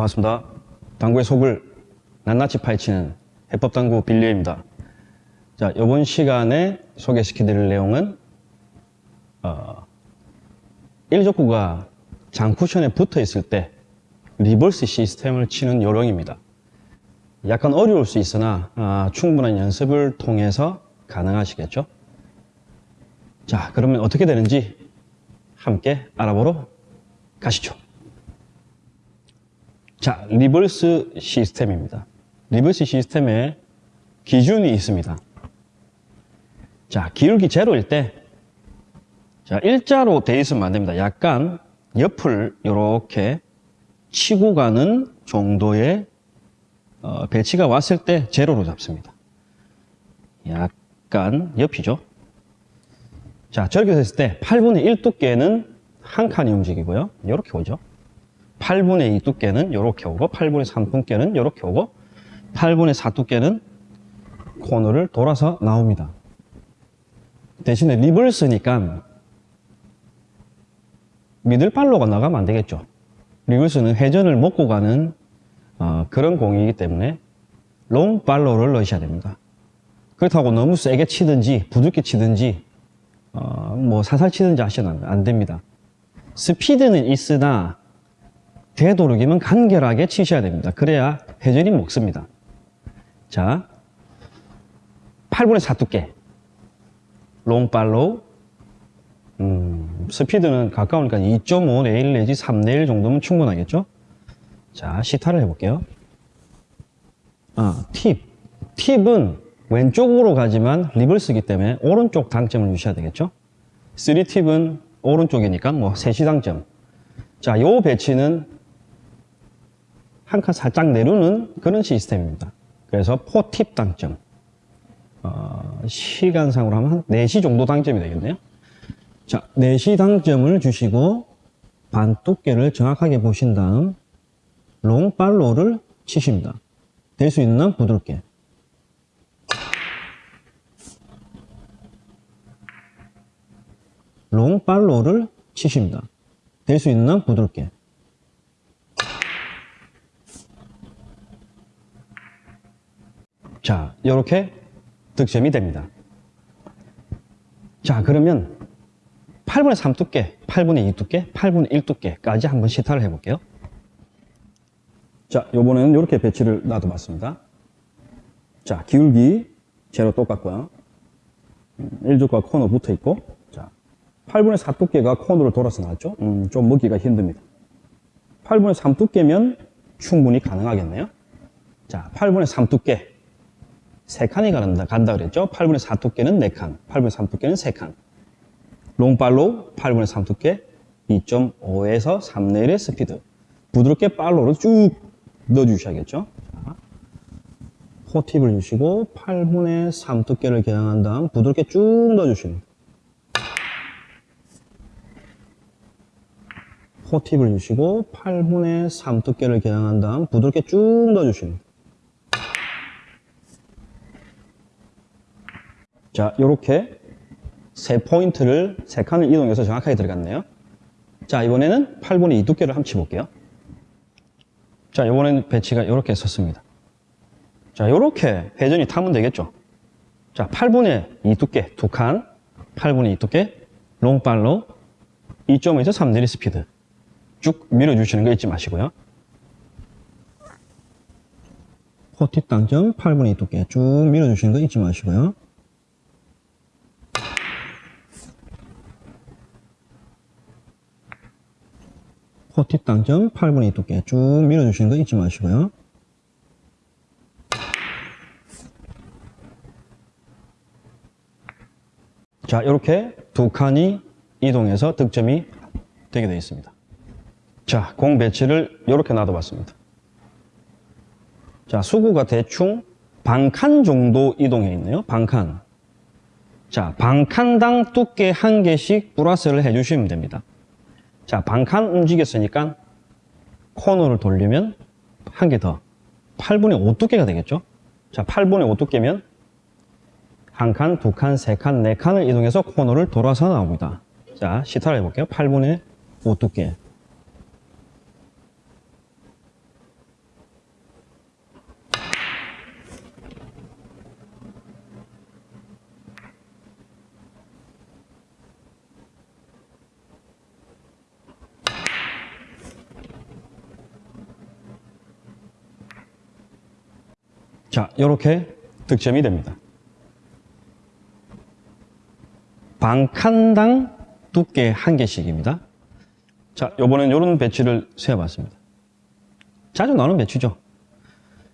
반갑습니다. 당구의 속을 낱낱이 파헤치는 해법당구 빌리입니다. 자, 이번 시간에 소개시켜드릴 내용은 어, 1적구가 장쿠션에 붙어 있을 때 reverse 시스템을 치는 요령입니다. 약간 어려울 수 있으나 아, 충분한 연습을 통해서 가능하시겠죠? 자, 그러면 어떻게 되는지 함께 알아보러 가시죠. 자, reverse 시스템입니다. reverse 시스템에 기준이 있습니다. 자, 기울기 제로일 때, 자, 일자로 돼 있으면 안 됩니다. 약간 옆을 이렇게 치고 가는 정도의 어, 배치가 왔을 때 제로로 잡습니다. 약간 옆이죠. 자, 저렇게 됐을 때 8분의 1 두께는 한 칸이 움직이고요. 이렇게 오죠. 8분의 2 두께는 이렇게 오고 8분의 3 두께는 이렇게 오고 8분의 4 두께는 코너를 돌아서 나옵니다. 대신에 리버스니까 미들팔로가 나가면 안 되겠죠. 리버스는 회전을 먹고 가는 어, 그런 공이기 때문에 롱팔로를 넣으셔야 됩니다. 그렇다고 너무 세게 치든지 부드럽게 치든지 어, 뭐 살살 치든지 하시면 안 됩니다. 스피드는 있으나 되도록이면 간결하게 치셔야 됩니다. 그래야 회전이 먹습니다. 자, 8분의 4 두께 long follow 음, 스피드는 가까우니까 2.5 레일 내지 3 레일 정도면 충분하겠죠? 자, 시타를 해볼게요. 아, 팁. 팁은 왼쪽으로 가지만 리버스기 때문에 오른쪽 당점을 유지해야 되겠죠? 3팁은 오른쪽이니까 뭐 3시 당점. 자, 요 배치는 한 칸 살짝 내려오는 그런 시스템입니다. 그래서 4팁 당점. 어, 시간상으로 하면 한 4시 정도 당점이 되겠네요. 자, 4시 당점을 주시고 반 두께를 정확하게 보신 다음 롱팔로를 치십니다. 될 수 있는 한 부드럽게. 롱팔로를 치십니다. 될 수 있는 한 부드럽게. 자, 이렇게 득점이 됩니다. 자, 그러면 8분의 3 두께, 8분의 2 두께, 8분의 1 두께까지 한번 시타를 해볼게요. 자, 요번에는 이렇게 배치를 놔둬봤습니다. 자, 기울기 제로 똑같고요. 1족과 코너 붙어 있고, 자, 8분의 4 두께가 코너를 돌아서 나왔죠? 음, 좀 먹기가 힘듭니다. 8분의 3 두께면 충분히 가능하겠네요. 자, 8분의 3 두께. 3칸이 간다, 간다 그랬죠? 8분의 4 두께는 4칸, 8분의 3 두께는 3칸. 롱팔로 8분의 3 두께 2.5에서 3내일의 스피드. 부드럽게 팔로를 쭉 넣어주셔야겠죠? 자, 포팁을 주시고 8분의 3 두께를 겨냥한 다음 부드럽게 쭉 넣어주십니다. 포팁을 주시고 8분의 3 두께를 겨냥한 다음 부드럽게 쭉 넣어주십니다. 자, 이렇게 세 포인트를 세 칸을 이동해서 정확하게 들어갔네요. 자, 이번에는 8분의 2 두께를 한번 치볼게요. 자, 이번에는 배치가 이렇게 섰습니다. 자, 이렇게 회전이 타면 되겠죠. 자, 8분의 2 두께 두 칸, 8분의 2 두께 long follow 2.5에서 3 레일 스피드 쭉 밀어주시는 거 잊지 마시고요. 포팁 당점 8분의 2 두께 쭉 밀어주시는 거 잊지 마시고요. 포팁 당점 8분의 2 두께 쭉 밀어주시는 거 잊지 마시고요. 자, 이렇게 두 칸이 이동해서 득점이 되게 되어 있습니다. 자, 공 배치를 이렇게 놔둬봤습니다. 자, 수구가 대충 반칸 정도 이동해 있네요. 반칸. 자, 반칸당 두께 한 개씩 플러스를 해주시면 됩니다. 자, 반칸 움직였으니까 코너를 돌리면 한 개 더. 8분의 5 두께가 되겠죠? 자, 8분의 5 두께면 한 칸, 두 칸, 세 칸, 네 칸을 이동해서 코너를 돌아서 나옵니다. 자, 시타를 해볼게요. 8분의 5 두께. 자, 이렇게 득점이 됩니다. 반칸당 두께 한 개씩입니다. 자, 요번엔 이런 배치를 세워봤습니다. 자주 나오는 배치죠.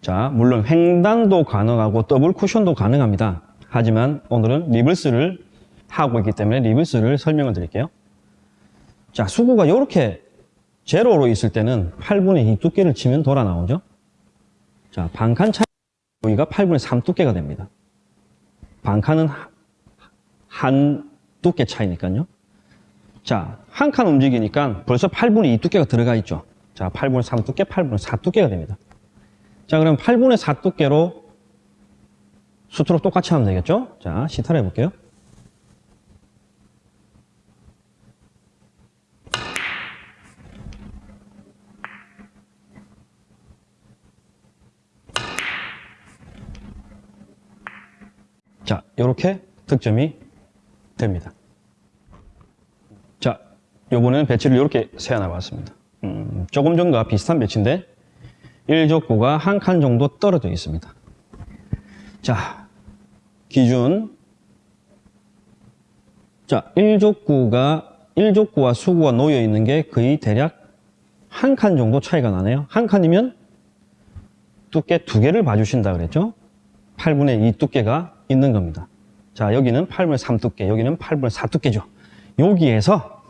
자, 물론 횡단도 가능하고 더블 쿠션도 가능합니다. 하지만 오늘은 reverse를 하고 있기 때문에 reverse를 설명을 드릴게요. 자, 수구가 이렇게 제로로 있을 때는 8분의 2 두께를 치면 돌아 나오죠. 자, 반칸 차이 여기가 8분의 3 두께가 됩니다. 반칸은 하- 한 두께 차이니까요. 자, 한 칸 움직이니까 벌써 8분의 2 두께가 들어가 있죠. 자, 8분의 3 두께, 8분의 4 두께가 됩니다. 자, 그럼 8분의 4 두께로 수트로 똑같이 하면 되겠죠? 자, 시타를 해볼게요. 자, 이렇게 득점이 됩니다. 자, 요번에는 배치를 이렇게 세워놔 봤습니다. 음, 조금 전과 비슷한 배치인데 1족구가 한 칸 정도 떨어져 있습니다. 자, 기준 자, 1족구가 1족구와 수구가 놓여 있는 게 거의 대략 한 칸 정도 차이가 나네요. 한 칸이면 두께 두 개를 봐주신다 그랬죠? 8분의 2 두께가 있는 겁니다. 자, 여기는 8분의 3 두께, 여기는 8분의 4 두께죠. 여기에서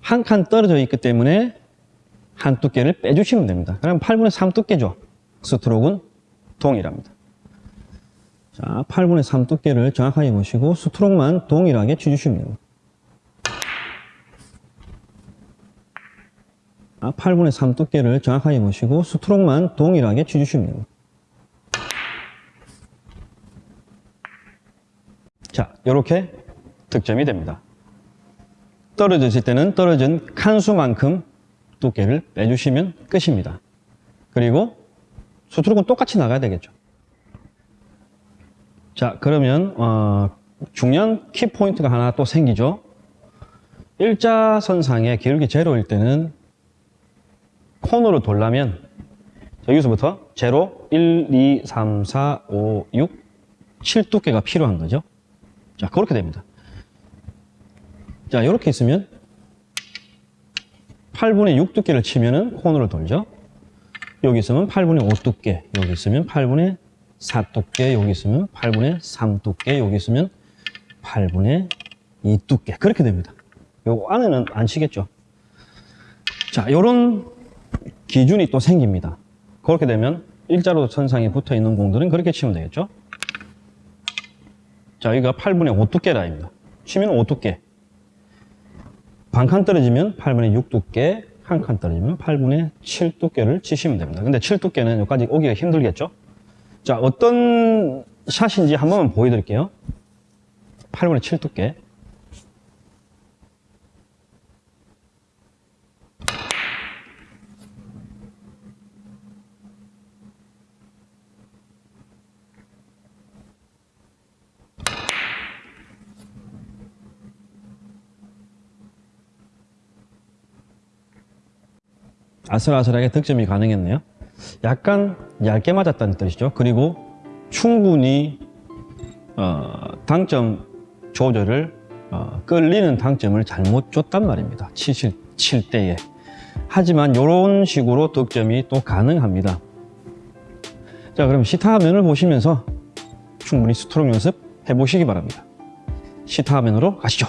한 칸 떨어져 있기 때문에 한 두께를 빼주시면 됩니다. 그럼 8분의 3 두께죠. 스트로크는 동일합니다. 자, 8분의 3 두께를 정확하게 보시고 스트로크만 동일하게 쳐주시면 됩니다. 자, 8분의 3 두께를 정확하게 보시고 스트로크만 동일하게 쳐주시면 됩니다. 자, 이렇게 득점이 됩니다. 떨어졌을 때는 떨어진 칸수만큼 두께를 빼주시면 끝입니다. 그리고 수트룩은 똑같이 나가야 되겠죠. 자, 그러면 어, 중요한 키포인트가 하나 또 생기죠. 일자선상에 기울기 제로일 때는 코너로 돌려면 자, 여기서부터 제로, 1, 2, 3, 4, 5, 6, 7 두께가 필요한 거죠. 자, 그렇게 됩니다. 자, 이렇게 있으면 8분의 6 두께를 치면은 코너를 돌죠. 여기 있으면 8분의 5 두께, 여기 있으면 8분의 4 두께, 여기 있으면 8분의 3 두께, 여기 있으면 8분의 2 두께. 그렇게 됩니다. 요 안에는 안 치겠죠. 자, 요런 기준이 또 생깁니다. 그렇게 되면 일자로 선상에 붙어 있는 공들은 그렇게 치면 되겠죠. 자, 여기가 8분의 5 두께 라입니다. 치면 5 두께. 반 칸 떨어지면 8분의 6 두께, 한 칸 떨어지면 8분의 7 두께를 치시면 됩니다. 근데 7 두께는 여기까지 오기가 힘들겠죠? 자, 어떤 샷인지 한 번만 보여드릴게요. 8분의 7 두께. 아슬아슬하게 득점이 가능했네요. 약간 얇게 맞았다는 뜻이죠. 그리고 충분히 어, 당점 조절을 어, 끌리는 당점을 잘못 줬단 말입니다. 치실 칠 때에. 하지만 이런 식으로 득점이 또 가능합니다. 자, 그럼 시타 화면을 보시면서 충분히 스트로크 연습 해보시기 바랍니다. 시타 화면으로 가시죠.